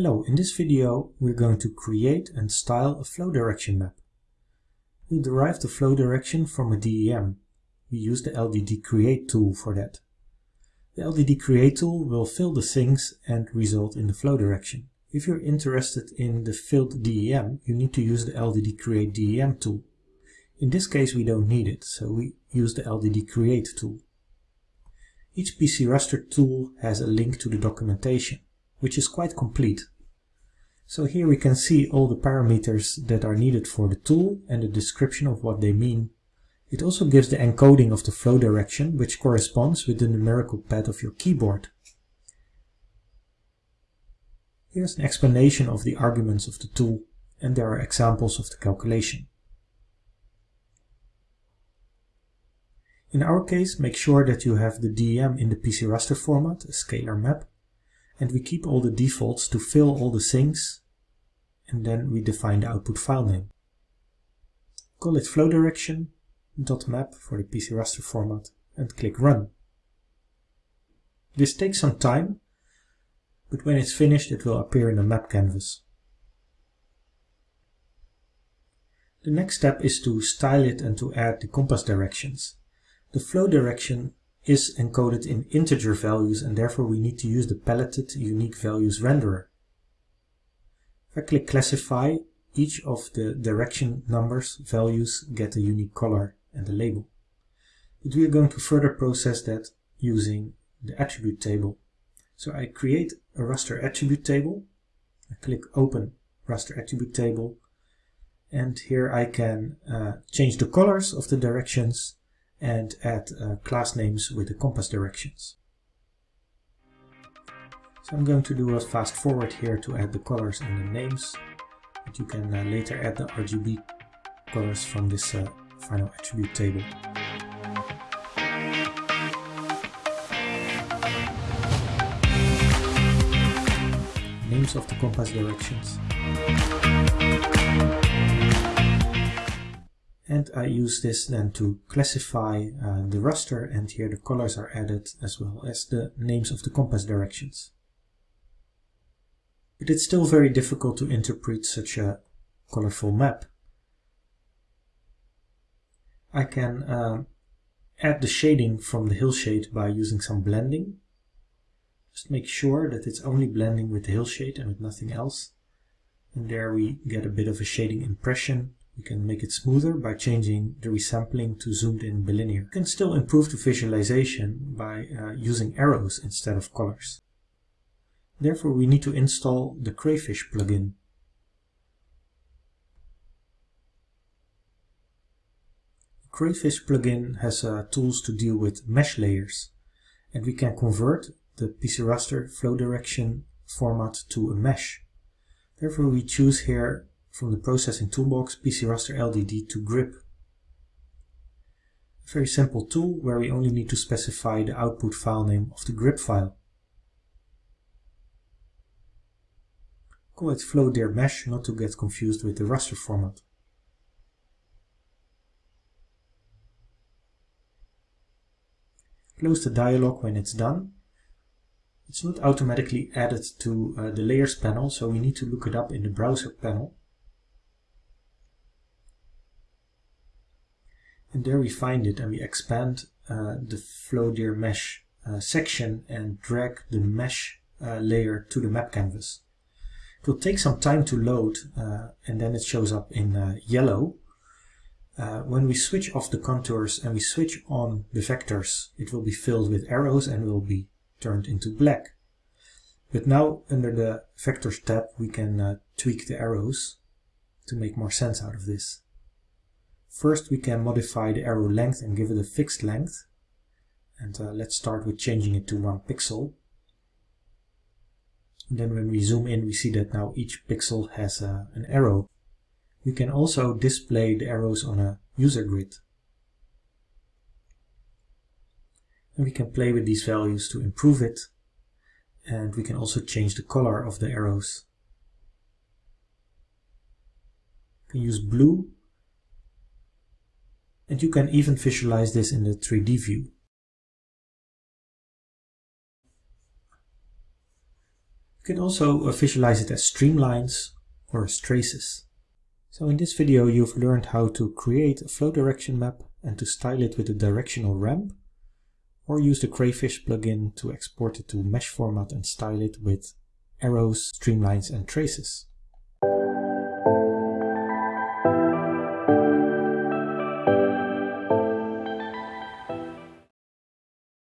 Hello, in this video we're going to create and style a flow direction map. We'll derive the flow direction from a DEM. We use the LDD Create tool for that. The LDD Create tool will fill the things and result in the flow direction. If you're interested in the filled DEM, you need to use the LDD Create DEM tool. In this case we don't need it, so we use the LDD Create tool. Each PC raster tool has a link to the documentation which is quite complete. So here we can see all the parameters that are needed for the tool and the description of what they mean. It also gives the encoding of the flow direction, which corresponds with the numerical pad of your keyboard. Here's an explanation of the arguments of the tool, and there are examples of the calculation. In our case, make sure that you have the DEM in the PC raster format, a scalar map, and we keep all the defaults to fill all the things and then we define the output file name. Call it flow direction dot .map for the PC raster format and click run. This takes some time, but when it's finished it will appear in the map canvas. The next step is to style it and to add the compass directions. The flow direction is encoded in integer values and therefore we need to use the paletted unique values renderer. If I click classify, each of the direction numbers values get a unique color and a label. But we are going to further process that using the attribute table. So I create a raster attribute table, I click open raster attribute table and here I can uh, change the colors of the directions and add uh, class names with the compass directions. So I'm going to do a fast forward here to add the colors and the names, but you can uh, later add the RGB colors from this uh, final attribute table. Names of the compass directions. And I use this then to classify uh, the raster and here the colors are added as well as the names of the compass directions. But it's still very difficult to interpret such a colorful map. I can uh, add the shading from the hillshade by using some blending. Just make sure that it's only blending with the hillshade and with nothing else. And there we get a bit of a shading impression you can make it smoother by changing the resampling to zoomed in bilinear. You can still improve the visualization by uh, using arrows instead of colors. Therefore we need to install the Crayfish plugin. The Crayfish plugin has uh, tools to deal with mesh layers and we can convert the PC raster flow direction format to a mesh. Therefore we choose here from the processing toolbox PC Raster LDD to grip. A very simple tool where we only need to specify the output file name of the grip file. Call it flow dir mesh not to get confused with the raster format. Close the dialog when it's done. It's not automatically added to uh, the layers panel, so we need to look it up in the browser panel. And there we find it and we expand uh, the flow dir mesh uh, section and drag the mesh uh, layer to the map canvas. It will take some time to load uh, and then it shows up in uh, yellow. Uh, when we switch off the contours and we switch on the vectors, it will be filled with arrows and will be turned into black. But now under the vectors tab we can tweak the arrows to make more sense out of this. First we can modify the arrow length and give it a fixed length. And uh, let's start with changing it to one pixel. And then when we zoom in we see that now each pixel has uh, an arrow. We can also display the arrows on a user grid. And we can play with these values to improve it. And we can also change the color of the arrows. We can use blue and you can even visualize this in the 3D view. You can also uh, visualize it as streamlines or as traces. So in this video you've learned how to create a flow direction map and to style it with a directional ramp, or use the Crayfish plugin to export it to mesh format and style it with arrows, streamlines and traces.